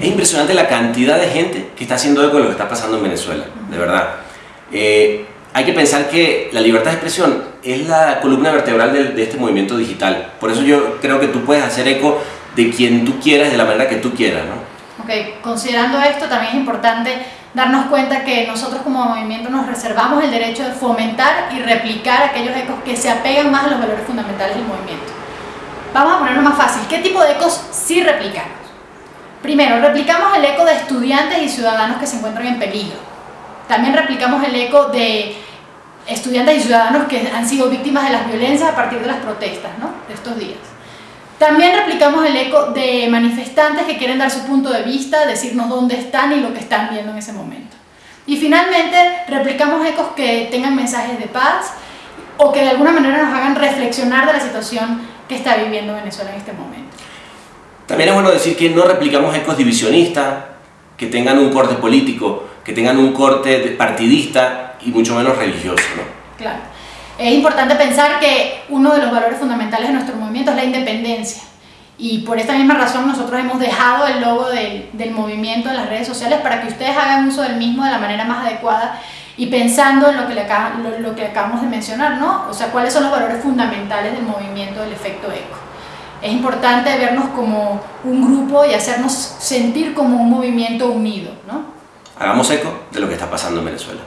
Es impresionante la cantidad de gente que está haciendo eco de lo que está pasando en Venezuela, de verdad. Eh, hay que pensar que la libertad de expresión es la columna vertebral de, este movimiento digital. Por eso yo creo que tú puedes hacer eco de quien tú quieras, de la manera que tú quieras. ¿no? Ok, considerando esto también es importante darnos cuenta que nosotros como movimiento nos reservamos el derecho de fomentar y replicar aquellos ecos que se apegan más a los valores fundamentales del movimiento. Vamos a ponerlo más fácil. ¿Qué tipo de ecos sí replicamos? Primero, replicamos el eco de estudiantes y ciudadanos que se encuentran en peligro. También replicamos el eco de estudiantes y ciudadanos que han sido víctimas de las violencias a partir de las protestas ¿no? de estos días. También replicamos el eco de manifestantes que quieren dar su punto de vista, decirnos dónde están y lo que están viendo en ese momento. Y finalmente replicamos ecos que tengan mensajes de paz o que de alguna manera nos hagan reflexionar de la situación que está viviendo Venezuela en este momento. También es bueno decir que no replicamos ecos divisionistas, que tengan un corte político, que tengan un corte partidista y mucho menos religioso. Claro. Es importante pensar que uno de los valores fundamentales de nuestro movimiento es la independencia. Y por esta misma razón nosotros hemos dejado el logo del, del, movimiento en las redes sociales para que ustedes hagan uso del mismo de la manera más adecuada y pensando en lo que, le lo que acabamos de mencionar, ¿no? O sea, cuáles son los valores fundamentales del movimiento del efecto eco. Es importante vernos como un grupo y hacernos sentir como un movimiento unido, ¿no? Hagamos eco de lo que está pasando en Venezuela.